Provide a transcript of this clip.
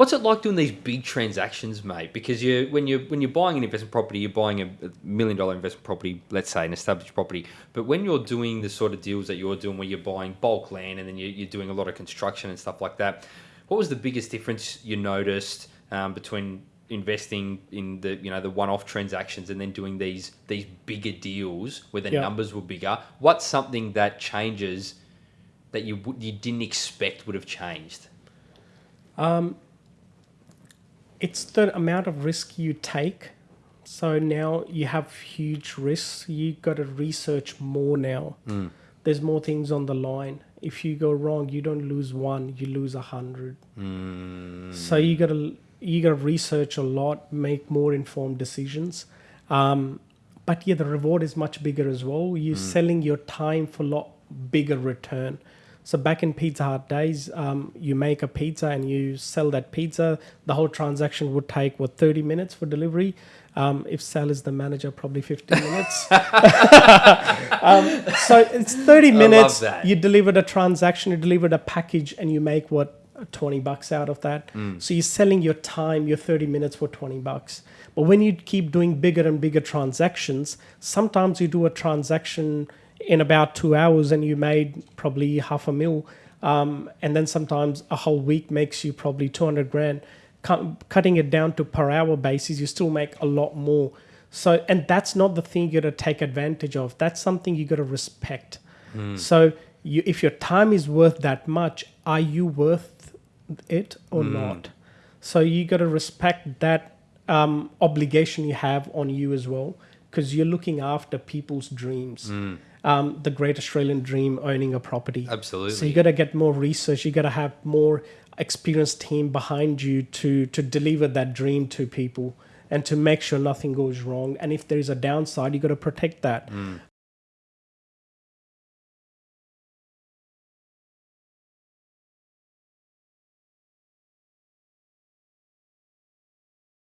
What's it like doing these big transactions, mate? Because you when you when you're buying an investment property, you're buying a million dollar investment property, let's say an established property. But when you're doing the sort of deals that you're doing, where you're buying bulk land and then you- you're doing a lot of construction and stuff like that, what was the biggest difference you noticed um, between investing in the you know the one-off transactions and then doing these these bigger deals where the Yeah. numbers were bigger? What's something that changes that you you didn't expect would have changed? It's the amount of risk you take. So now you have huge risks. You got to research more now. Hmm. There's more things on the line. If you go wrong, you don't lose one, you lose a hundred. Hmm. So you got to you got to research a lot, make more informed decisions. Um, but yeah, the reward is much bigger as well. You're hmm. selling your time for a lot bigger return. So back in Pizza Hut days, um, you make a pizza and you sell that pizza. The whole transaction would take what 30 minutes for delivery. Um, if Sal is the manager, probably 15 minutes. um, so it's 30 love minutes. that. You delivered a transaction, you delivered a package, and you make what 20 bucks out of that. Mm. So you're selling your time, your 30 minutes for 20 bucks. But when you keep doing bigger and bigger transactions, sometimes you do a transaction in about two hours and you made probably half a mil. Um, and then sometimes a whole week makes you probably 200 grand. Cut, cutting it down to per hour basis, you still make a lot more. So, and that's not the thing you got to take advantage of. That's something you got to respect. So, you, if your time is worth that much, are you worth it or not? So you got to respect that um, obligation you have on you as well, because you're looking after people's dreams. Um, the great Australian dream, owning a property. Absolutely. So you got to get more research. You got to have more experienced team behind you to to deliver that dream to people and to make sure nothing goes wrong. And if there is a downside, you got to protect that.